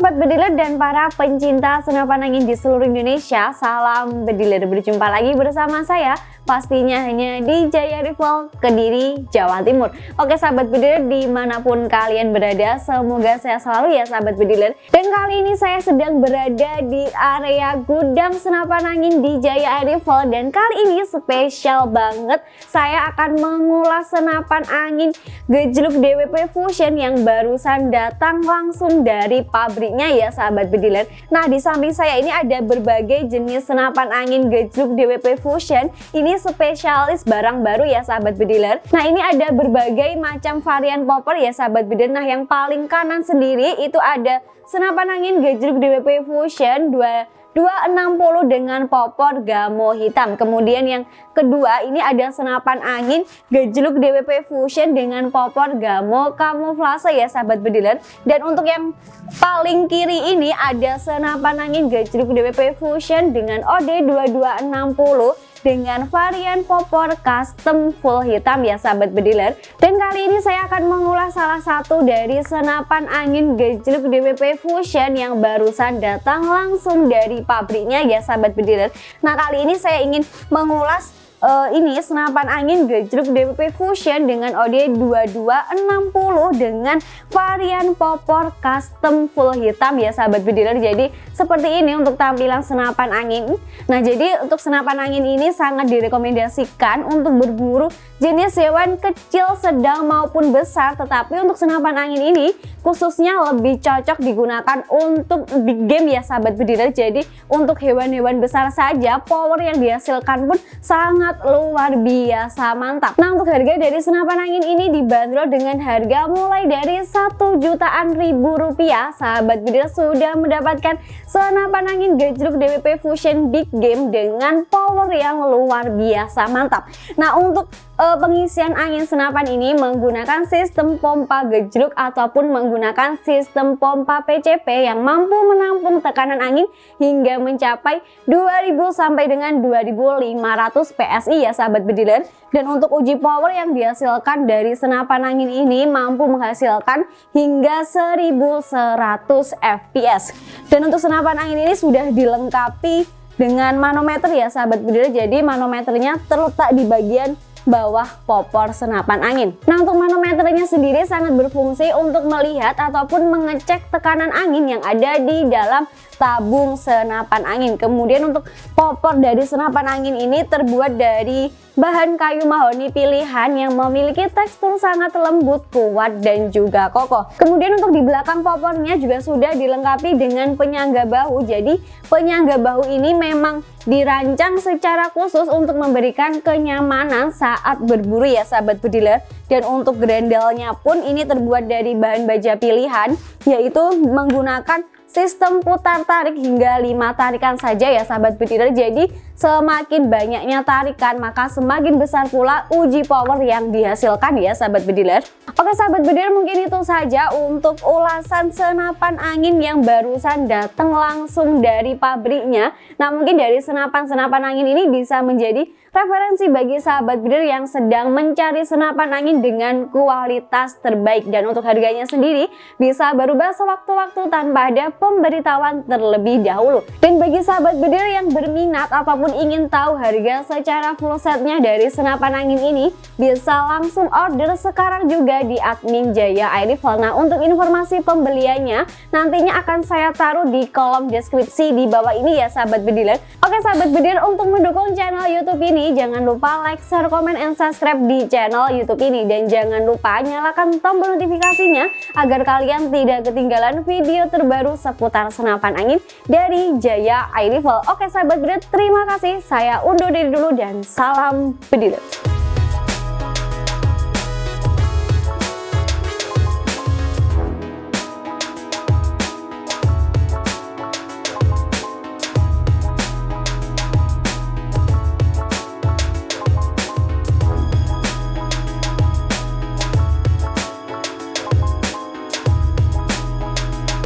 bediler dan para pencinta senapan angin di seluruh Indonesia, salam bediler. Berjumpa lagi bersama saya pastinya hanya di Jaya Rival Kediri, Jawa Timur. Oke sahabat bediler di mana pun kalian berada, semoga sehat selalu ya sahabat bediler. Dan kali ini saya sedang berada di area gudang senapan angin di Jaya Rival dan kali ini spesial banget saya akan mengulas senapan angin gejluk DWP Fusion yang barusan datang langsung dari pabriknya ya sahabat bediler. Nah di samping saya ini ada berbagai jenis senapan angin gejluk DWP Fusion. Ini spesialis barang baru ya sahabat bediler Nah ini ada berbagai macam varian popper ya sahabat bediler Nah yang paling kanan sendiri itu ada senapan angin gejruk DWP Fusion 2 260 dengan popor gamo hitam kemudian yang kedua ini ada senapan angin gejluk DWP Fusion dengan popor gamo kamuflase ya sahabat bediler dan untuk yang paling kiri ini ada senapan angin gejluk DWP Fusion dengan OD 2260 dengan varian popor custom full hitam ya sahabat bediler. Dan kali ini saya akan mengulas salah satu dari senapan angin gejluk DWP Fusion yang barusan datang langsung dari pabriknya ya sahabat bediler. Nah kali ini saya ingin mengulas uh, ini senapan angin gejruk DWP Fusion dengan OD 2260 dengan varian popor custom full hitam. Ya sahabat bediler jadi seperti ini untuk tampilan senapan angin. Nah jadi untuk senapan angin ini sangat direkomendasikan untuk berburu jenis hewan kecil sedang maupun besar. Tetapi untuk senapan angin ini khususnya lebih cocok digunakan untuk big game ya sahabat bediler jadi untuk hewan-hewan besar saja power yang dihasilkan pun sangat sangat luar biasa mantap. Nah untuk harga dari senapan angin ini dibanderol dengan harga mulai dari satu jutaan ribu rupiah. Sahabat bidil sudah mendapatkan senapan angin gejruk DWP Fusion Big Game dengan power yang luar biasa mantap. Nah untuk uh, pengisian angin senapan ini menggunakan sistem pompa gejruk ataupun menggunakan sistem pompa PCP yang mampu menampung tekanan angin hingga mencapai 2000 sampai dengan 2500 PSI ya sahabat bediler. Dan untuk uji power yang dihasilkan dari senapan angin ini mampu menghasilkan hingga 1100 fps dan untuk senapan angin ini sudah dilengkapi dengan manometer ya sahabat bediler. Jadi manometernya terletak di bagian bawah popor senapan angin. Nah untuk manometernya sendiri sangat berfungsi untuk melihat ataupun mengecek tekanan angin yang ada di dalam tabung senapan angin. Kemudian untuk popor dari senapan angin ini terbuat dari bahan kayu mahoni pilihan yang memiliki tekstur sangat lembut, kuat, dan juga kokoh. Kemudian untuk di belakang popornya juga sudah dilengkapi dengan penyangga bahu. Jadi penyangga bahu ini memang dirancang secara khusus untuk memberikan kenyamanan saat berburu ya sahabat bediler. Dan untuk grendelnya pun ini terbuat dari bahan baja pilihan yaitu menggunakan sistem putar tarik hingga 5 tarikan saja ya sahabat bediler jadi semakin banyaknya tarikan maka semakin besar pula uji power yang dihasilkan ya sahabat bediler oke sahabat bediler mungkin itu saja untuk ulasan senapan angin yang barusan datang langsung dari pabriknya. Nah mungkin dari senapan-senapan angin ini bisa menjadi referensi bagi sahabat breeder yang sedang mencari senapan angin dengan kualitas terbaik. Dan untuk harganya sendiri bisa berubah sewaktu-waktu tanpa ada pemberitahuan terlebih dahulu. Dan bagi sahabat breeder yang berminat apa pun ingin tahu harga secara full setnya dari senapan angin ini bisa langsung order sekarang juga di admin Jaya Air Nah untuk informasi pembeliannya nantinya akan saya taruh di kolom deskripsi di bawah ini ya sahabat bediler Oke sahabat bediler untuk mendukung channel YouTube ini jangan lupa like, share, komen, and subscribe di channel YouTube ini. Dan jangan lupa nyalakan tombol notifikasinya agar kalian tidak ketinggalan video terbaru seputar senapan angin dari Jaya Rifle. Oke sahabat bedet, terima kasih. Saya undur diri dulu dan salam bediler.